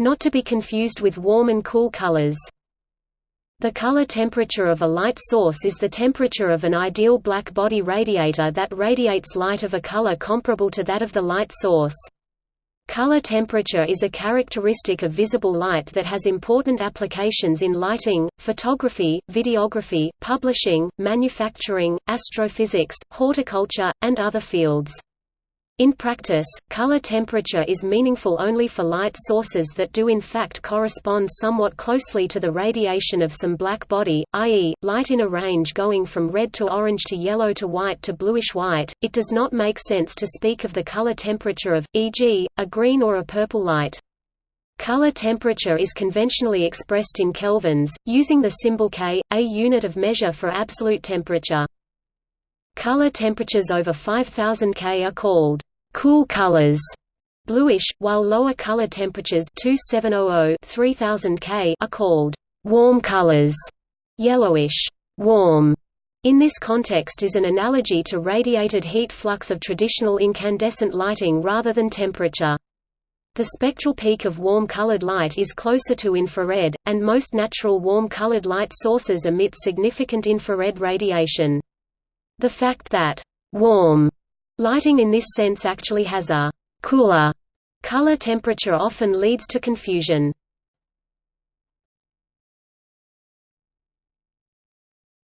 Not to be confused with warm and cool colors. The color temperature of a light source is the temperature of an ideal black body radiator that radiates light of a color comparable to that of the light source. Color temperature is a characteristic of visible light that has important applications in lighting, photography, videography, publishing, manufacturing, astrophysics, horticulture, and other fields. In practice, color temperature is meaningful only for light sources that do in fact correspond somewhat closely to the radiation of some black body, i.e., light in a range going from red to orange to yellow to white to bluish-white. It does not make sense to speak of the color temperature of, e.g., a green or a purple light. Color temperature is conventionally expressed in kelvins, using the symbol K, a unit of measure for absolute temperature. Color temperatures over 5000 K are called cool colors bluish, while lower color temperatures 2700-3000 K are called warm colors yellowish, warm. In this context is an analogy to radiated heat flux of traditional incandescent lighting rather than temperature. The spectral peak of warm-colored light is closer to infrared, and most natural warm-colored light sources emit significant infrared radiation. The fact that warm Lighting in this sense actually has a cooler color temperature often leads to confusion.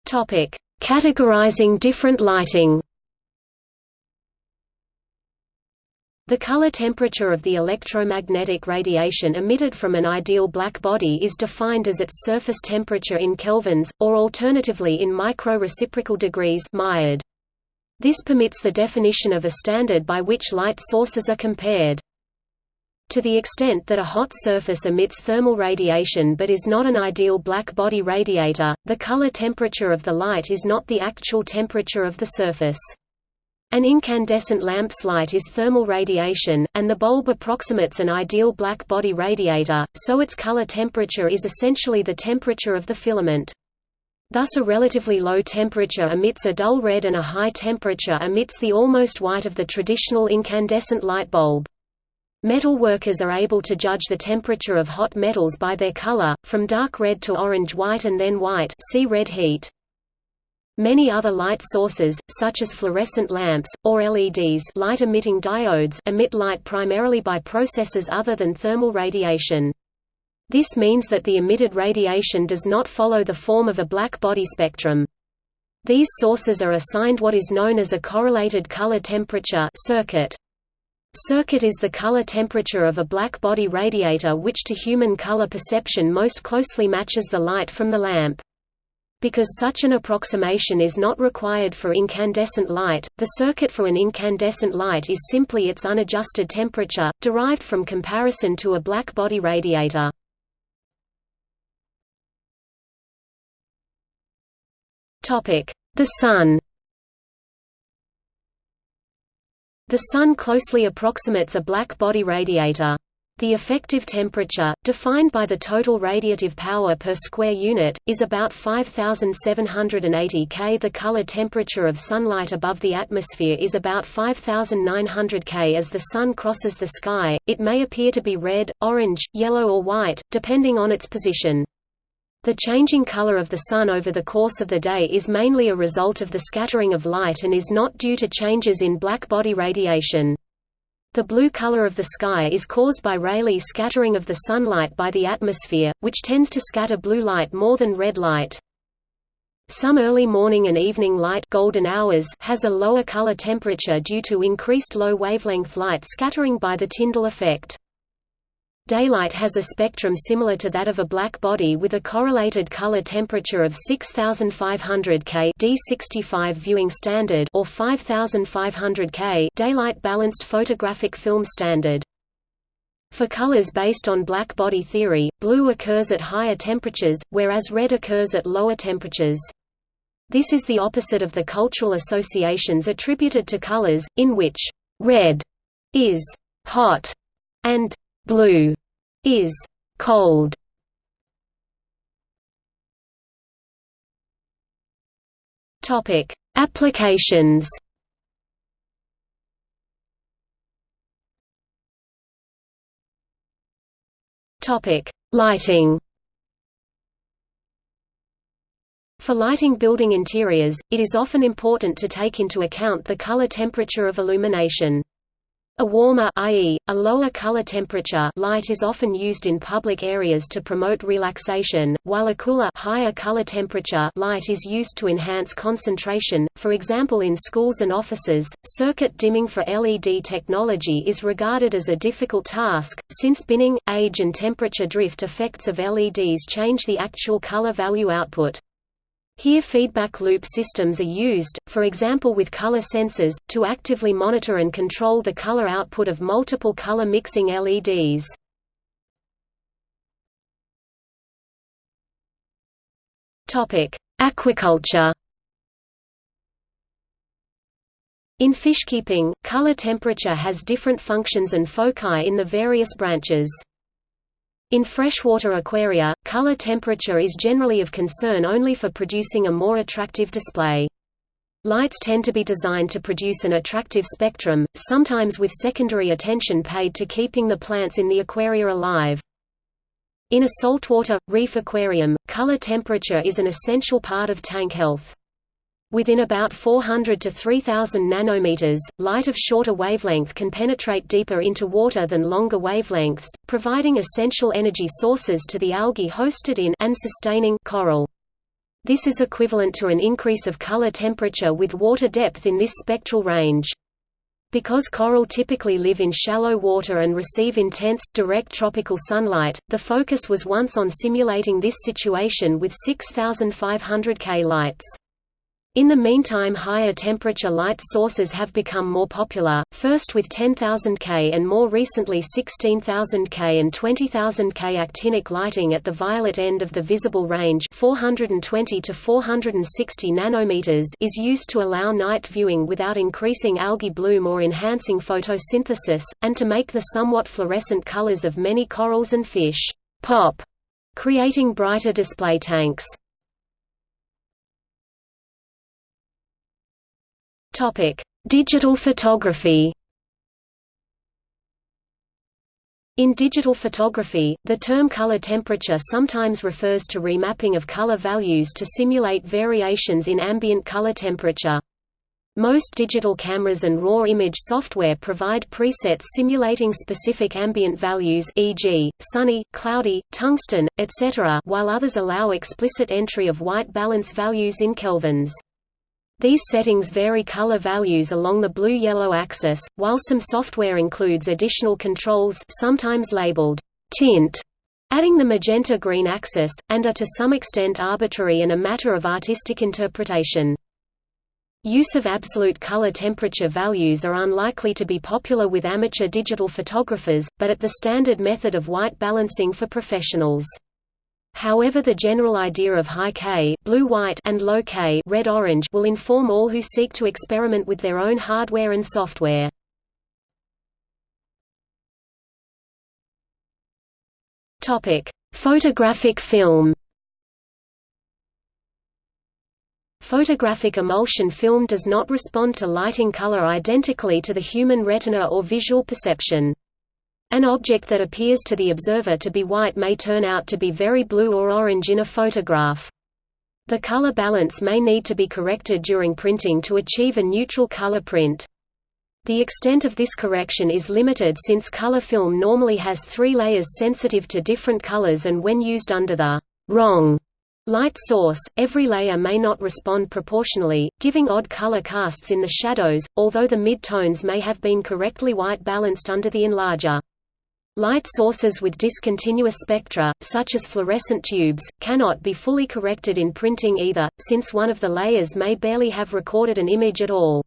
Topic: Categorizing different lighting. The color temperature of the electromagnetic radiation emitted from an ideal black body is defined as its surface temperature in kelvins, or alternatively in micro-reciprocal degrees mired. This permits the definition of a standard by which light sources are compared. To the extent that a hot surface emits thermal radiation but is not an ideal black body radiator, the color temperature of the light is not the actual temperature of the surface. An incandescent lamp's light is thermal radiation, and the bulb approximates an ideal black body radiator, so its color temperature is essentially the temperature of the filament. Thus a relatively low temperature emits a dull red and a high temperature emits the almost white of the traditional incandescent light bulb. Metal workers are able to judge the temperature of hot metals by their color, from dark red to orange-white and then white see red heat. Many other light sources, such as fluorescent lamps, or LEDs light-emitting diodes emit light primarily by processes other than thermal radiation. This means that the emitted radiation does not follow the form of a black body spectrum. These sources are assigned what is known as a correlated color temperature CCT. CCT is the color temperature of a black body radiator which to human color perception most closely matches the light from the lamp. Because such an approximation is not required for incandescent light, the CCT for an incandescent light is simply its unadjusted temperature, derived from comparison to a black body radiator. The Sun The Sun closely approximates a black body radiator. The effective temperature, defined by the total radiative power per square unit, is about 5780 K. The color temperature of sunlight above the atmosphere is about 5900 K. As the Sun crosses the sky, it may appear to be red, orange, yellow or white, depending on its position. The changing color of the Sun over the course of the day is mainly a result of the scattering of light and is not due to changes in black body radiation. The blue color of the sky is caused by Rayleigh scattering of the sunlight by the atmosphere, which tends to scatter blue light more than red light. Some early morning and evening light golden hours has a lower color temperature due to increased low wavelength light scattering by the Tyndall effect. Daylight has a spectrum similar to that of a black body with a correlated color temperature of 6500 K D65 viewing standard or 5500 K daylight balanced photographic film standard. For colors based on black body theory, blue occurs at higher temperatures, whereas red occurs at lower temperatures. This is the opposite of the cultural associations attributed to colors, in which red is hot and blue is cold. Topic: Applications. Topic: Lighting. For lighting building interiors, it is often important to take into account the color temperature of illumination. A warmer i.e., a lower color temperature light is often used in public areas to promote relaxation, while a cooler higher color temperature light is used to enhance concentration. For example, in schools and offices, CCT dimming for LED technology is regarded as a difficult task, since binning, age and temperature drift effects of LEDs change the actual color value output. Here feedback loop systems are used, for example with color sensors, to actively monitor and control the color output of multiple color mixing LEDs. Aquaculture In fishkeeping, color temperature has different functions and foci in the various branches. In freshwater aquaria, color temperature is generally of concern only for producing a more attractive display. Lights tend to be designed to produce an attractive spectrum, sometimes with secondary attention paid to keeping the plants in the aquaria alive. In a saltwater, reef aquarium, color temperature is an essential part of tank health. Within about 400 to 3000 nanometers, light of shorter wavelength can penetrate deeper into water than longer wavelengths, providing essential energy sources to the algae hosted in and sustaining coral. This is equivalent to an increase of color temperature with water depth in this spectral range. Because coral typically live in shallow water and receive intense, direct tropical sunlight, the focus was once on simulating this situation with 6500 K lights. In the meantime higher temperature light sources have become more popular, first with 10,000 K and more recently 16,000 K and 20,000 K actinic lighting at the violet end of the visible range 420 to 460 nanometers is used to allow night viewing without increasing algae bloom or enhancing photosynthesis, and to make the somewhat fluorescent colors of many corals and fish pop, creating brighter display tanks. Topic: Digital photography. In digital photography, the term color temperature sometimes refers to remapping of color values to simulate variations in ambient color temperature. Most digital cameras and raw image software provide presets simulating specific ambient values e.g., sunny, cloudy, tungsten, etc. while others allow explicit entry of white balance values in kelvins. These settings vary color values along the blue-yellow axis, while some software includes additional controls sometimes labeled tint, adding the magenta-green axis, and are to some extent arbitrary and a matter of artistic interpretation. Use of absolute color temperature values are unlikely to be popular with amateur digital photographers, but at the standard method of white balancing for professionals. However the general idea of high K blue-white and low K red-orange will inform all who seek to experiment with their own hardware and software. Topic: Photographic film. Photographic emulsion film does not respond to lighting color identically to the human retina or visual perception. An object that appears to the observer to be white may turn out to be very blue or orange in a photograph. The color balance may need to be corrected during printing to achieve a neutral color print. The extent of this correction is limited since color film normally has three layers sensitive to different colors and when used under the wrong light source, every layer may not respond proportionally, giving odd color casts in the shadows, although the mid-tones may have been correctly white balanced under the enlarger. Light sources with discontinuous spectra, such as fluorescent tubes, cannot be fully corrected in printing either, since one of the layers may barely have recorded an image at all.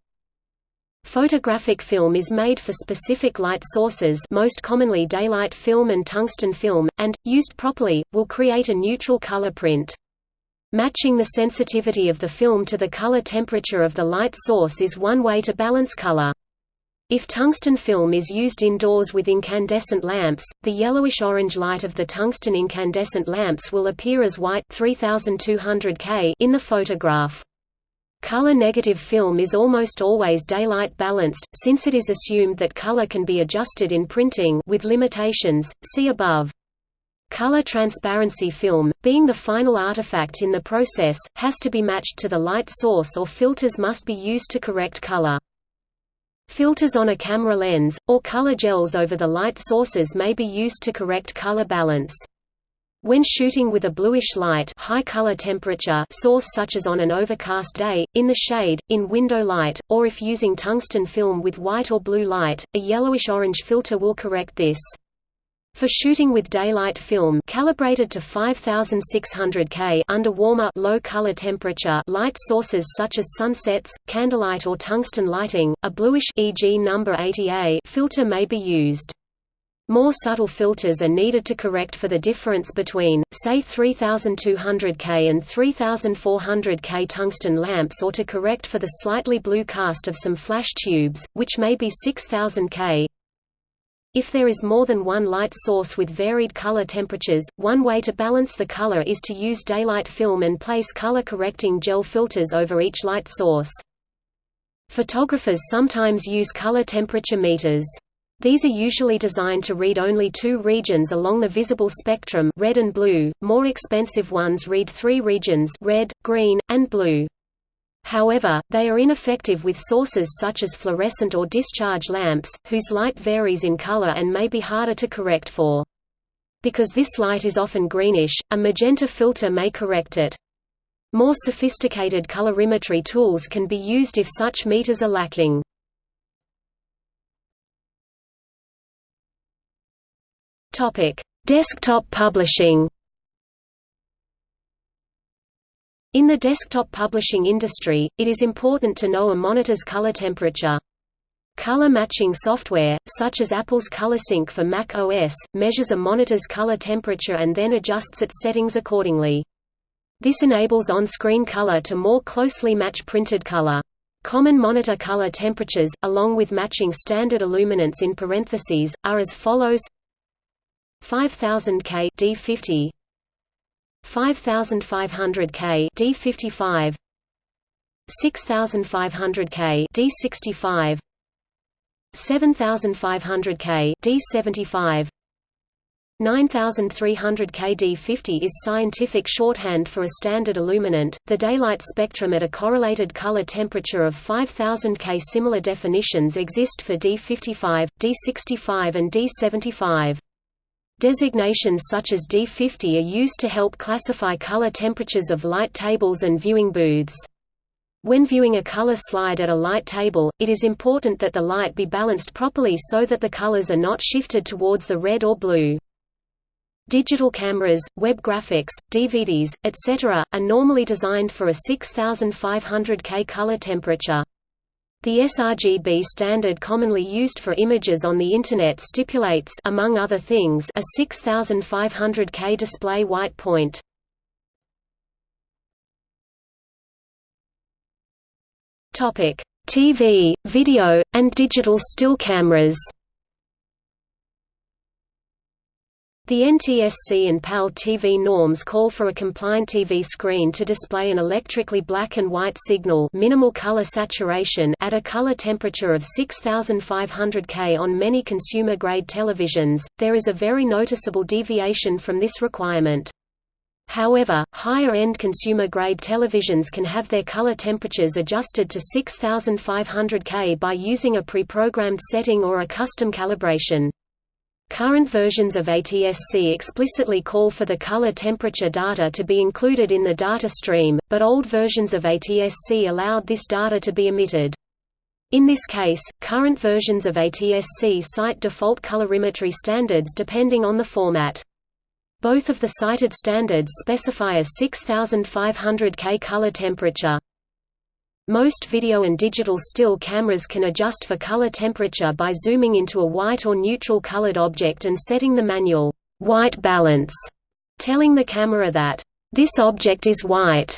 Photographic film is made for specific light sources most commonly daylight film and tungsten film, and, used properly, will create a neutral color print. Matching the sensitivity of the film to the color temperature of the light source is one way to balance color. If tungsten film is used indoors with incandescent lamps, the yellowish-orange light of the tungsten incandescent lamps will appear as white 3200 K in the photograph. Color negative film is almost always daylight balanced, since it is assumed that color can be adjusted in printing with limitations, see above. Color transparency film, being the final artifact in the process, has to be matched to the light source or filters must be used to correct color. Filters on a camera lens, or color gels over the light sources may be used to correct color balance. When shooting with a bluish light high color temperature source such as on an overcast day, in the shade, in window light, or if using tungsten film with white or blue light, a yellowish-orange filter will correct this. For shooting with daylight film calibrated to 5600 K under warmer low color temperature light sources such as sunsets, candlelight or tungsten lighting, a bluish e.g. number 80A filter may be used. More subtle filters are needed to correct for the difference between, say 3200 K and 3400 K tungsten lamps or to correct for the slightly blue cast of some flash tubes, which may be 6000 K. If there is more than one light source with varied color temperatures, one way to balance the color is to use daylight film and place color-correcting gel filters over each light source. Photographers sometimes use color temperature meters. These are usually designed to read only two regions along the visible spectrum red and blue, more expensive ones read three regions red, green, and blue. However, they are ineffective with sources such as fluorescent or discharge lamps, whose light varies in color and may be harder to correct for. Because this light is often greenish, a magenta filter may correct it. More sophisticated colorimetry tools can be used if such meters are lacking. Desktop publishing In the desktop publishing industry, it is important to know a monitor's color temperature. Color matching software, such as Apple's ColorSync for Mac OS, measures a monitor's color temperature and then adjusts its settings accordingly. This enables on-screen color to more closely match printed color. Common monitor color temperatures, along with matching standard illuminance in parentheses, are as follows 5000 K D50 5500 K D55 6500 K D65 7500 K D75 9300 KD50 is scientific shorthand for a standard illuminant. The daylight spectrum at a correlated color temperature of 5000 K. Similar definitions exist for D55, D65, and D75. Designations such as D50 are used to help classify color temperatures of light tables and viewing booths. When viewing a color slide at a light table, it is important that the light be balanced properly so that the colors are not shifted towards the red or blue. Digital cameras, web graphics, DVDs, etc., are normally designed for a 6500 K color temperature. The sRGB standard commonly used for images on the Internet stipulates among other things, a 6500 K display white point. TV, video, and digital still cameras The NTSC and PAL TV norms call for a compliant TV screen to display an electrically black and white signal minimal color saturation at a color temperature of 6500 K on many consumer-grade televisions. There is a very noticeable deviation from this requirement. However, higher-end consumer-grade televisions can have their color temperatures adjusted to 6500 K by using a pre-programmed setting or a custom calibration. Current versions of ATSC explicitly call for the color temperature data to be included in the data stream, but old versions of ATSC allowed this data to be omitted. In this case, current versions of ATSC cite default colorimetry standards depending on the format. Both of the cited standards specify a 6500 K color temperature. Most video and digital still cameras can adjust for color temperature by zooming into a white or neutral colored object and setting the manual white balance, telling the camera that this object is white.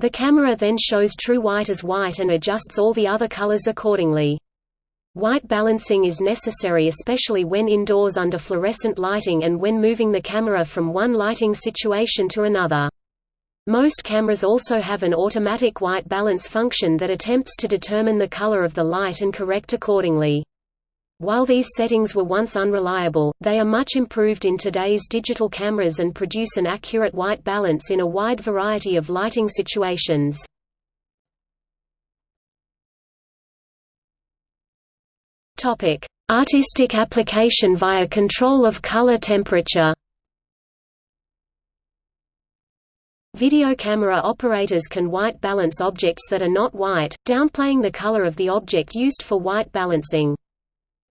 The camera then shows true white as white and adjusts all the other colors accordingly. White balancing is necessary especially when indoors under fluorescent lighting and when moving the camera from one lighting situation to another. Most cameras also have an automatic white balance function that attempts to determine the color of the light and correct accordingly. While these settings were once unreliable, they are much improved in today's digital cameras and produce an accurate white balance in a wide variety of lighting situations. Artistic application via control of color temperature. Video camera operators can white balance objects that are not white, downplaying the color of the object used for white balancing.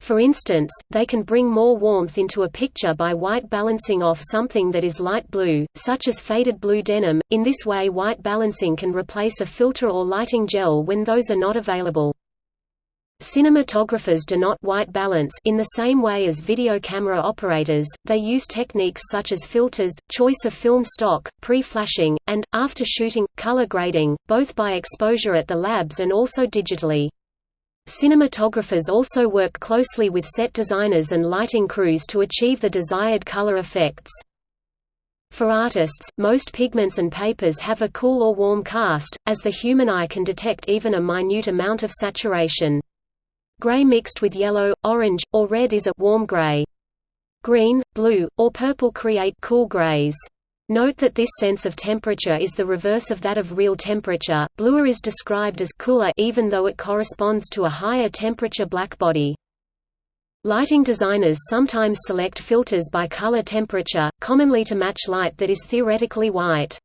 For instance, they can bring more warmth into a picture by white balancing off something that is light blue, such as faded blue denim. In this way, white balancing can replace a filter or lighting gel when those are not available. Cinematographers do not white balance in the same way as video camera operators, they use techniques such as filters, choice of film stock, pre-flashing, and, after shooting, color grading, both by exposure at the labs and also digitally. Cinematographers also work closely with set designers and lighting crews to achieve the desired color effects. For artists, most pigments and papers have a cool or warm cast, as the human eye can detect even a minute amount of saturation. Gray mixed with yellow, orange, or red is a warm gray. Green, blue, or purple create cool grays. Note that this sense of temperature is the reverse of that of real temperature. Bluer is described as cooler even though it corresponds to a higher temperature blackbody. Lighting designers sometimes select filters by color temperature, commonly to match light that is theoretically white.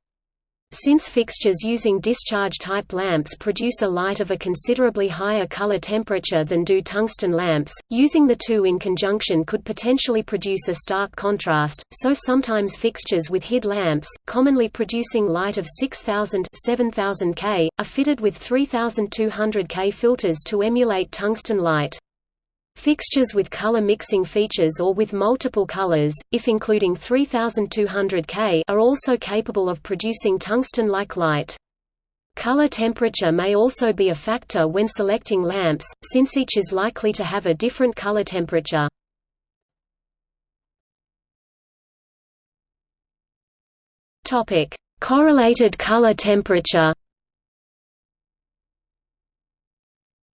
Since fixtures using discharge-type lamps produce a light of a considerably higher color temperature than do tungsten lamps, using the two in conjunction could potentially produce a stark contrast, so sometimes fixtures with HID lamps, commonly producing light of 6000 7000 K, are fitted with 3200 K filters to emulate tungsten light. Fixtures with color mixing features or with multiple colors, if including 3200 K are also capable of producing tungsten-like light. Color temperature may also be a factor when selecting lamps, since each is likely to have a different color temperature. Correlated color temperature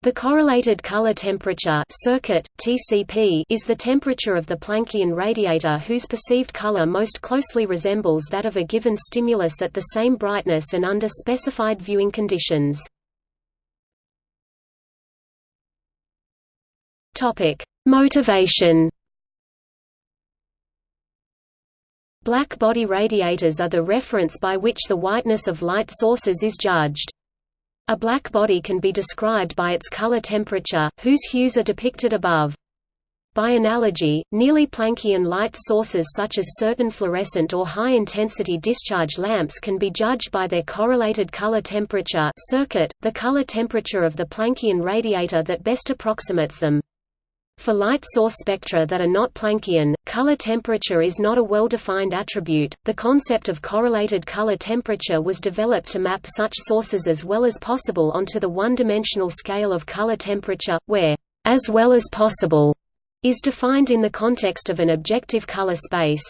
The correlated color temperature CCT, TCP, is the temperature of the Planckian radiator whose perceived color most closely resembles that of a given stimulus at the same brightness and under specified viewing conditions. Motivation Black body radiators are the reference by which the whiteness of light sources is judged. A black body can be described by its color temperature, whose hues are depicted above. By analogy, nearly Planckian light sources such as certain fluorescent or high-intensity discharge lamps can be judged by their correlated color temperature CCT, the color temperature of the Planckian radiator that best approximates them. For light source spectra that are not Planckian, color temperature is not a well-defined attribute. The concept of correlated color temperature was developed to map such sources as well as possible onto the one-dimensional scale of color temperature, where as well as possible is defined in the context of an objective color space.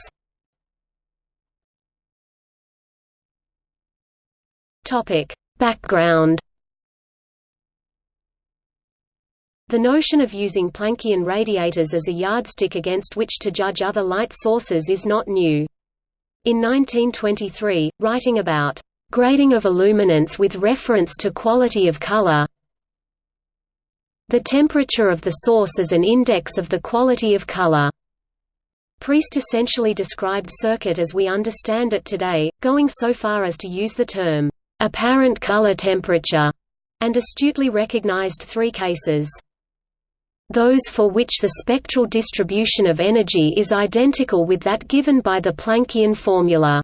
Topic: Background The notion of using Planckian radiators as a yardstick against which to judge other light sources is not new. In 1923, writing about grading of illuminance with reference to quality of color, the temperature of the source as an index of the quality of color. Priest essentially described CCT as we understand it today, going so far as to use the term apparent color temperature, and astutely recognized three cases those for which the spectral distribution of energy is identical with that given by the Planckian formula.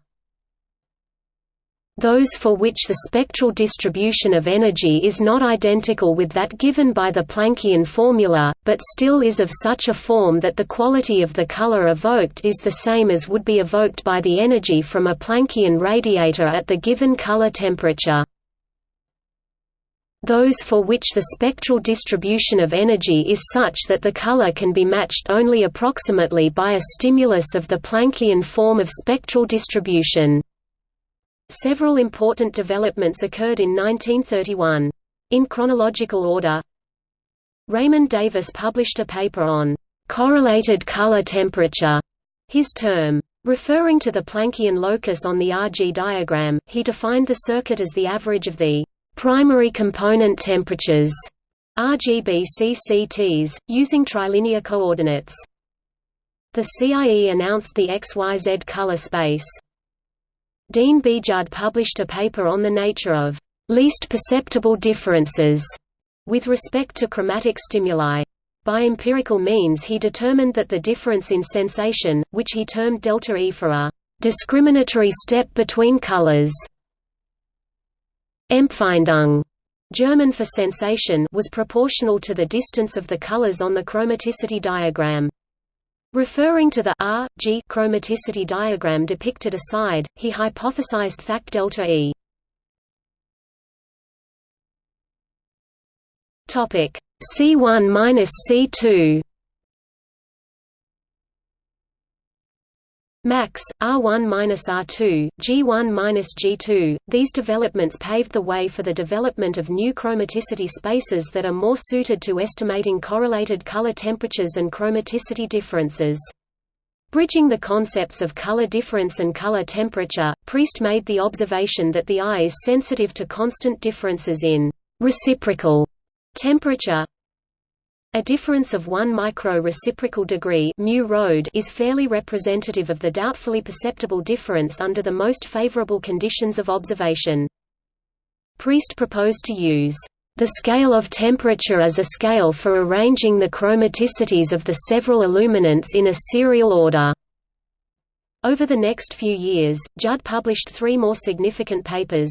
Those for which the spectral distribution of energy is not identical with that given by the Planckian formula, but still is of such a form that the quality of the color evoked is the same as would be evoked by the energy from a Planckian radiator at the given color temperature those for which the spectral distribution of energy is such that the color can be matched only approximately by a stimulus of the Planckian form of spectral distribution. Several important developments occurred in 1931. In chronological order Raymond Davis published a paper on correlated color temperature, his term. Referring to the Planckian locus on the RG diagram, he defined the CCT as the average of the primary component temperatures RGB CCTs, using trilinear coordinates. The CIE announced the XYZ color space. Dean B. Judd published a paper on the nature of least perceptible differences with respect to chromatic stimuli. By empirical means he determined that the difference in sensation, which he termed delta E for a discriminatory step between colors, Empfindung, German for sensation, was proportional to the distance of the colors on the chromaticity diagram. Referring to the R, G chromaticity diagram depicted aside, he hypothesized Thak delta E. Topic C1 minus C2 Max, R1–R2, G1–G2, these developments paved the way for the development of new chromaticity spaces that are more suited to estimating correlated color temperatures and chromaticity differences. Bridging the concepts of color difference and color temperature, Priest made the observation that the eye is sensitive to constant differences in reciprocal temperature, a difference of 1 micro-reciprocal degree mu rhode is fairly representative of the doubtfully perceptible difference under the most favorable conditions of observation. Priest proposed to use the scale of temperature as a scale for arranging the chromaticities of the several illuminants in a serial order. Over the next few years, Judd published three more significant papers,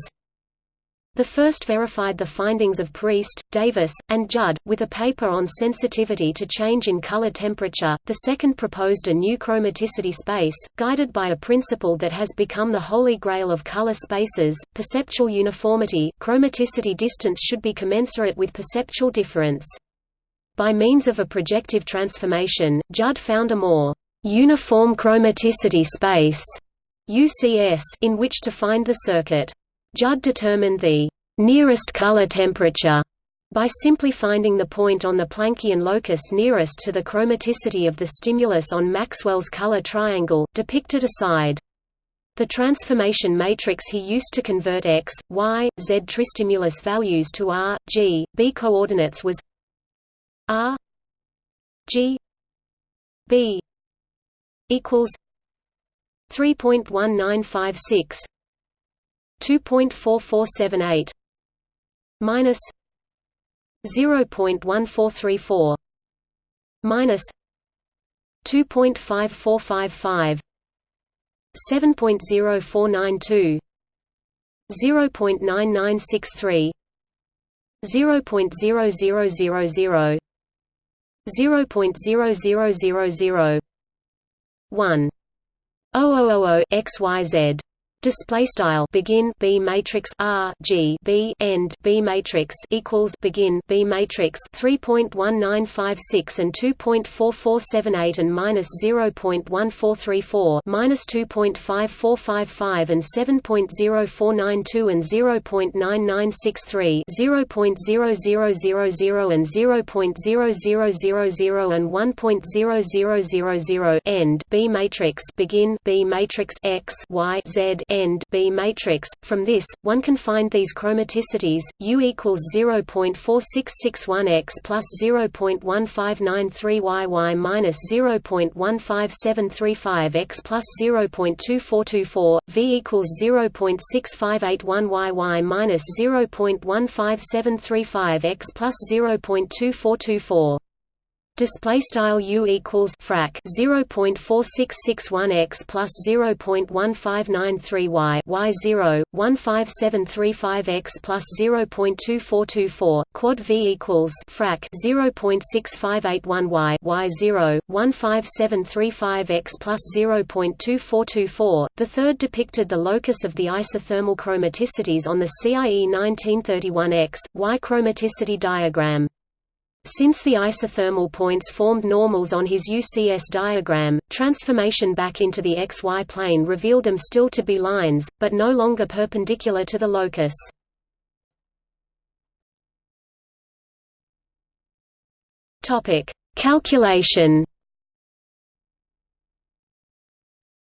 the first verified the findings of Priest, Davis, and Judd, with a paper on sensitivity to change in color temperature. The second proposed a new chromaticity space, guided by a principle that has become the holy grail of color spaces, perceptual uniformity. Chromaticity distance should be commensurate with perceptual difference. By means of a projective transformation, Judd found a more uniform chromaticity space UCS in which to find the CCT. Judd determined the nearest color temperature by simply finding the point on the Planckian locus nearest to the chromaticity of the stimulus on Maxwell's color triangle, depicted aside. The transformation matrix he used to convert x, y, z tristimulus values to r, g, b coordinates was r g b equals 3.1956 2.4478 minus 0.1434 minus 2.5455 7.0492 0.9963 0.0000 0.0000 1 0000 XYZ display style begin b matrix r g b end b matrix equals begin b matrix 3.1956 and 2.4478 and minus 0.1434 minus 2.5455 and 7.0492 and 0.9963 0.0000 and 0.0000 and 1.0000 end b matrix begin b matrix x y z end B matrix. From this, one can find these chromaticities: U equals 0.4661 x plus 0.1593 y minus 0.15735 x plus 0.2424, V equals 0.6581 y y minus 0.15735 x plus 0.2424. Display style u equals frac 0.4661 x plus 0.1593 y y 0 15735 x plus 0.2424 quad v equals frac 0.6581 y y 0 15735 x plus 0.2424. The third depicted the locus of the isothermal chromaticities on the CIE 1931 x y chromaticity diagram. Since the isothermal points formed normals on his UCS diagram, transformation back into the xy plane revealed them still to be lines, but no longer perpendicular to the locus. Calculation.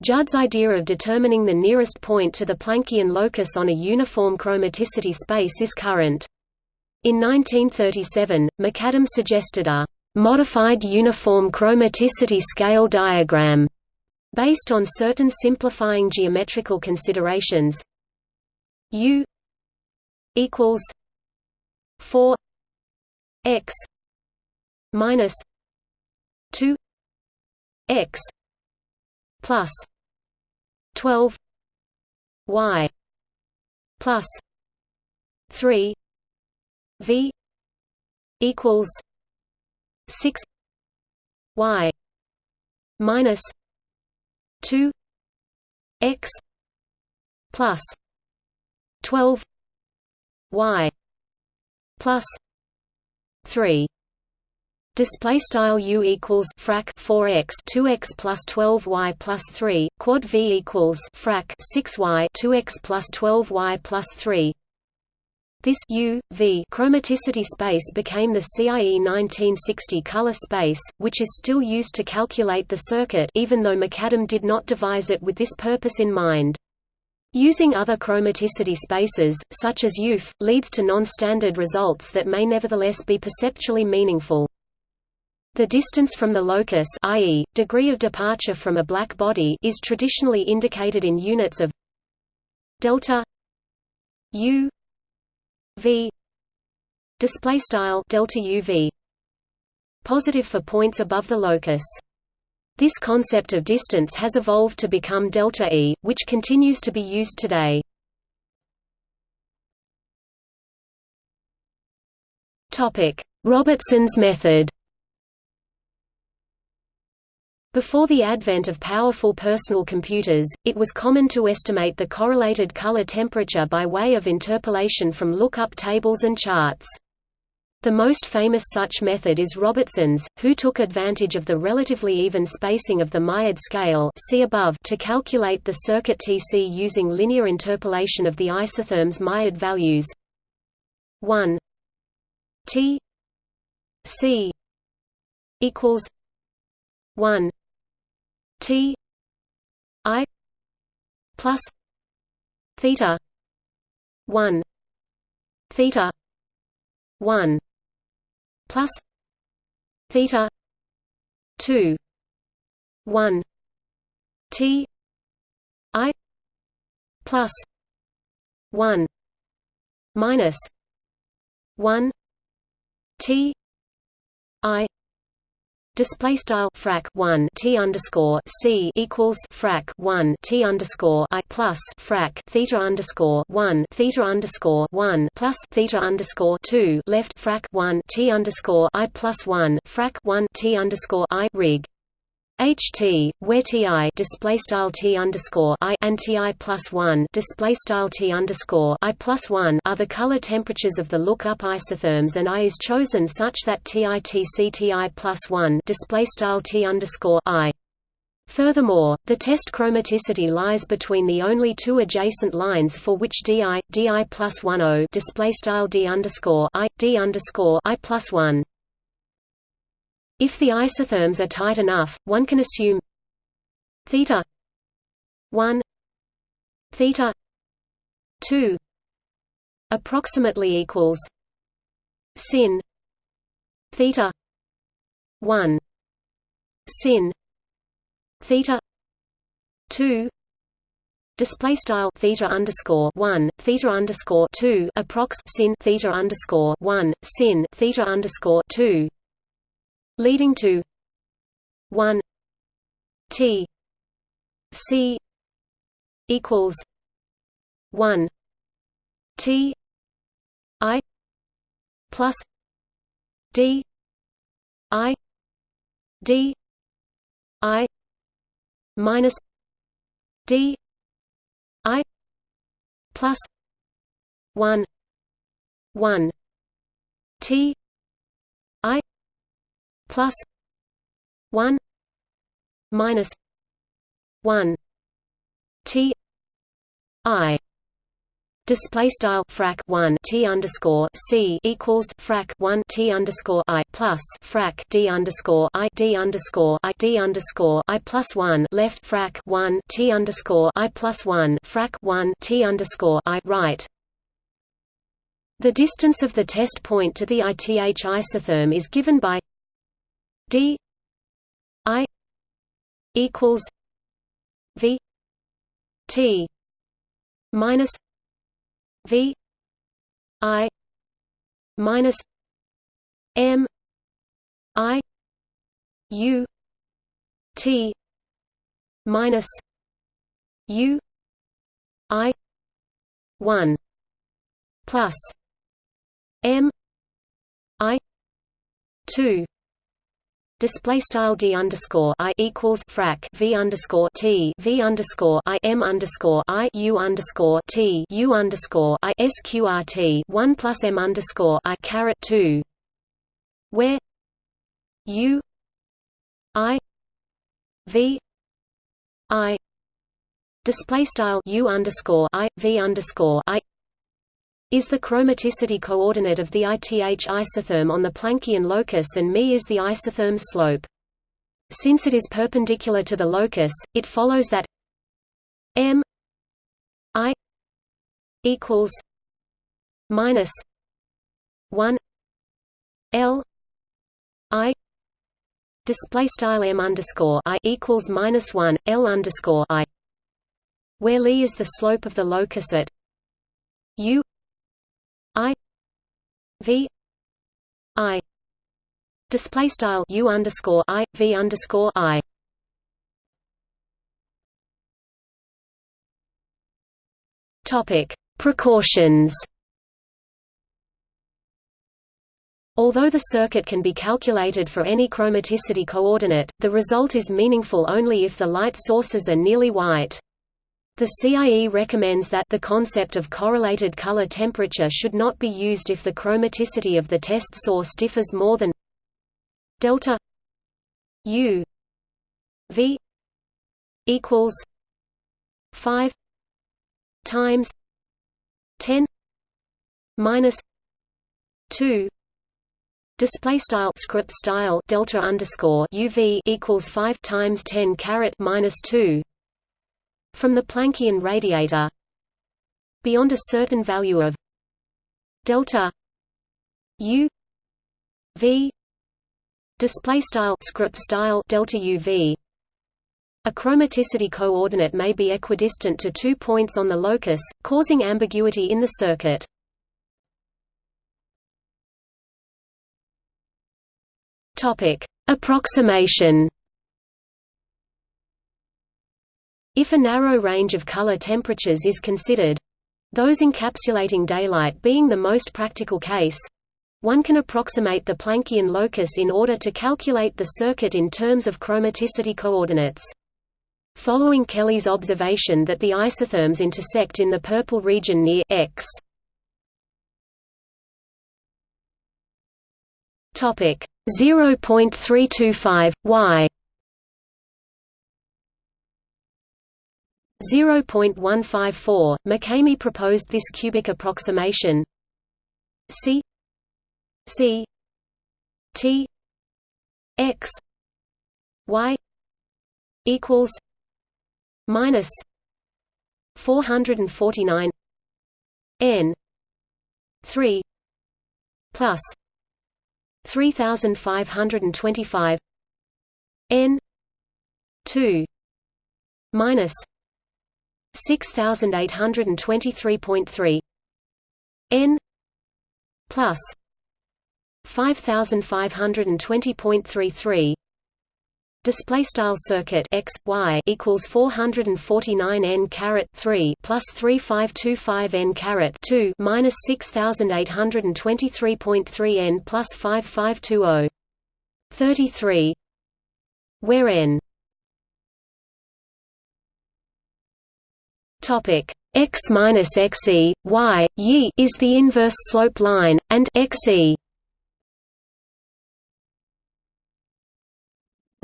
Judd's idea of determining the nearest point to the Planckian locus on a uniform chromaticity space is current. In 1937, MacAdam suggested a modified uniform chromaticity scale diagram based on certain simplifying geometrical considerations. U equals 4 x minus 2 x plus 12 y plus 3 v equals 6 y minus 2 x plus 12 y plus 3 Display style u equals frac 4x 2x plus 12y plus 3 quad v equals frac 6y 2x plus 12y plus 3. This U, v chromaticity space became the CIE 1960 color space, which is still used to calculate the CCT even though MacAdam did not devise it with this purpose in mind. Using other chromaticity spaces, such as UF, leads to non-standard results that may nevertheless be perceptually meaningful. The distance from the locus i.e., degree of departure from a black body is traditionally indicated in units of delta u v. Display style delta uv positive for points above the locus. This concept of distance has evolved to become delta E, which continues to be used today. Robertson's method Before the advent of powerful personal computers, it was common to estimate the correlated color temperature by way of interpolation from lookup tables and charts. The most famous such method is Robertson's, who took advantage of the relatively even spacing of the Mired scale see above to calculate the CCT Tc using linear interpolation of the isotherm's Mired values 1 T C equals 1 T I plus theta one theta one plus theta two one T I plus one minus one T I Display style frac one t underscore c equals frac one t underscore i plus frac theta underscore one theta underscore one plus theta underscore two. Left frac one t underscore i plus one frac one t underscore i rig ht where ti display style t underscore i and ti plus one display style t underscore i plus one are the color temperatures of the lookup isotherms, and i is chosen such that titc ti plus one display style t underscore i. Furthermore, the test chromaticity lies between the only two adjacent lines for which di di plus one o display style d underscore i d underscore i plus one. If the isotherms are tight enough, one can assume theta 1 theta 2 approximately equals sin theta 1 sin theta 2 Display style theta underscore one theta underscore two approx sin theta underscore one sin theta underscore two leading to 1 T C equals 1 T I plus D I D I minus D I plus 1 1 T plus 1 minus 1 t i. Display style frac 1 t underscore c equals frac 1 t underscore i plus frac d underscore i d underscore i d underscore i plus 1 left frac 1 t underscore i plus 1 frac 1 t underscore i right. The distance of the test point to the ith isotherm is given by d i equals v t minus v i minus m i u t minus u i 1 plus m i 2 display style d underscore i equals frac v underscore t v underscore i m underscore i u underscore t u underscore i sqrt one plus m underscore i caret two, where u i v i display style u underscore i v underscore i is the chromaticity coordinate of the ith isotherm on the Planckian locus and μ is the isotherm's slope. Since it is perpendicular to the locus, it follows that m i equals minus 1 l i display style m underscore i equals minus 1 l underscore i where Li is the slope of the locus at u I V I display style U underscore I V underscore I topic precautions Although the circuit can be calculated for any chromaticity coordinate, the result is meaningful only if the light sources are nearly white. The CIE recommends that the concept of correlated color temperature should not be used if the chromaticity of the test source differs more than delta U V equals 5 times 10 minus 2 display style script style delta underscore uv equals 5 times 10 caret minus 2 from the Planckian radiator beyond a certain value of delta u v display style script style delta uv a chromaticity coordinate may be equidistant to two points on the locus causing ambiguity in the circuit. Topic approximation If a narrow range of color temperatures is considered those encapsulating daylight being the most practical case one can approximate the Planckian locus in order to calculate the circuit in terms of chromaticity coordinates. Following Kelly's observation that the isotherms intersect in the purple region near x topic 0.325 y 0.154. McCamy proposed this cubic approximation C C T X Y equals minus 449 N 3 plus 3525 N 2 minus 6823.3 n plus 5520.33 display style circuit x y equals 449 n caret 3 plus 3525 n caret 2 minus 6823.3 n plus 5520 33 where n Topic x minus xe, y, is the inverse slope line, and xe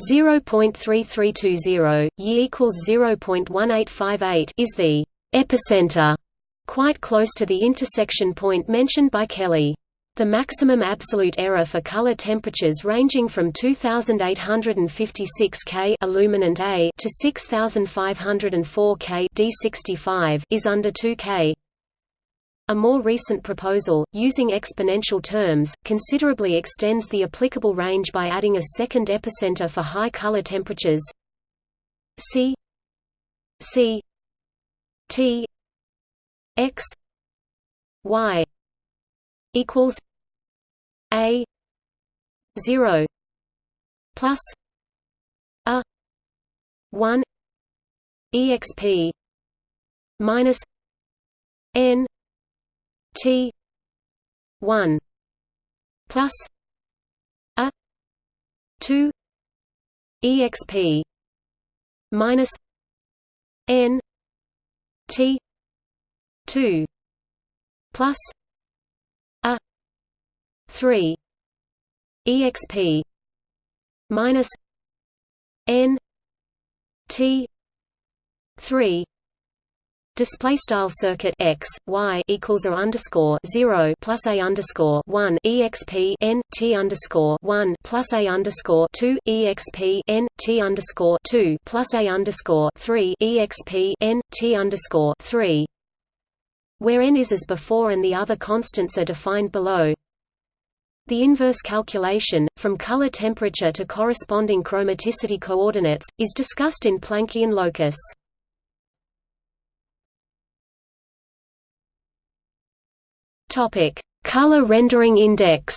0.3320, y equals 0.1858 is the epicenter quite close to the intersection point mentioned by Kelly. The maximum absolute error for color temperatures ranging from 2856 K illuminant A to 6504 K D65 is under 2 K. A more recent proposal, using exponential terms, considerably extends the applicable range by adding a second epicenter for high color temperatures. C. C. T. X. Y equals a zero plus a one exp minus n t one plus a two exp minus n t two plus 3 exp minus n t 3 Display style circuit x y equals a underscore zero plus a underscore one exp n t underscore one plus a underscore two exp n t underscore two plus a underscore three exp n t underscore three, where n is as before and the other constants are defined below. The inverse calculation, from color temperature to corresponding chromaticity coordinates, is discussed in Planckian locus. Topic: Color rendering index.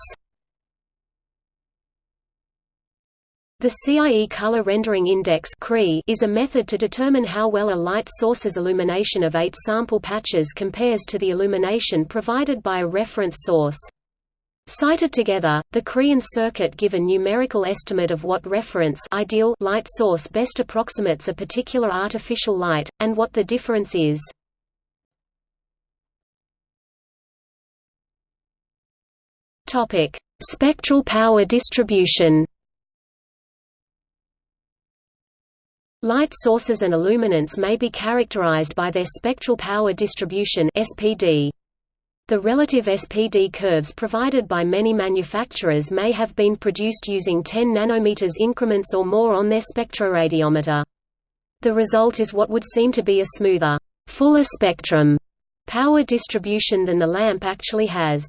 The CIE Color Rendering Index is a method to determine how well a light source's illumination of eight sample patches compares to the illumination provided by a reference source. Cited together, the and circuit give a numerical estimate of what reference ideal light source best approximates a particular artificial light, and what the difference is. Spectral power distribution Light sources and illuminants may be characterized by their spectral power distribution SPD. The relative SPD curves provided by many manufacturers may have been produced using 10 nanometers increments or more on their spectroradiometer. The result is what would seem to be a smoother, fuller spectrum power distribution than the lamp actually has.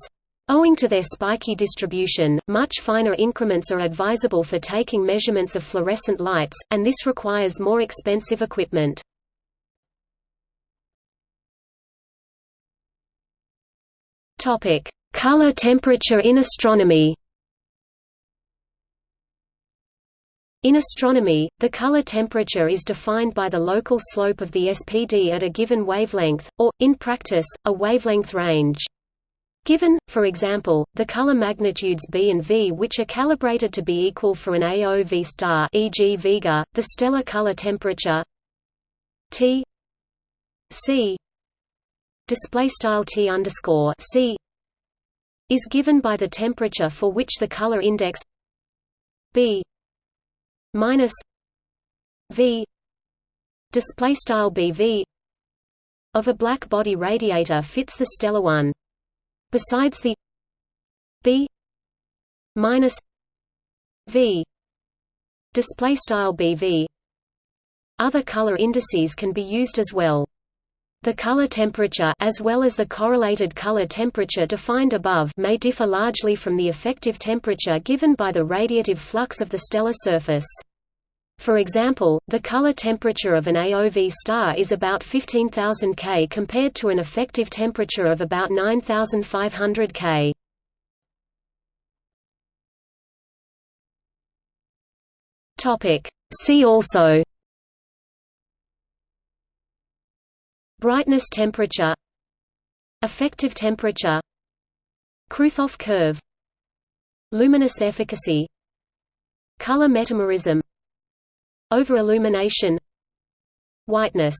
Owing to their spiky distribution, much finer increments are advisable for taking measurements of fluorescent lights, and this requires more expensive equipment. Topic: Color temperature in astronomy. In astronomy, the color temperature is defined by the local slope of the SPD at a given wavelength, or, in practice, a wavelength range. Given, for example, the color magnitudes B and V which are calibrated to be equal for an A0V star e.g. Vega, the stellar color temperature T C display style T underscore C is given by the temperature for which the color index B minus V display style BV of a black body radiator fits the stellar one. Besides the B minus V display style BV, other color indices can be used as well. The color temperature as well as the correlated color temperature defined above may differ largely from the effective temperature given by the radiative flux of the stellar surface. For example, the color temperature of an A0V star is about 15,000 K compared to an effective temperature of about 9,500 K. See also Brightness temperature Effective temperature Kruithof curve Luminous efficacy Color metamerism Overillumination Whiteness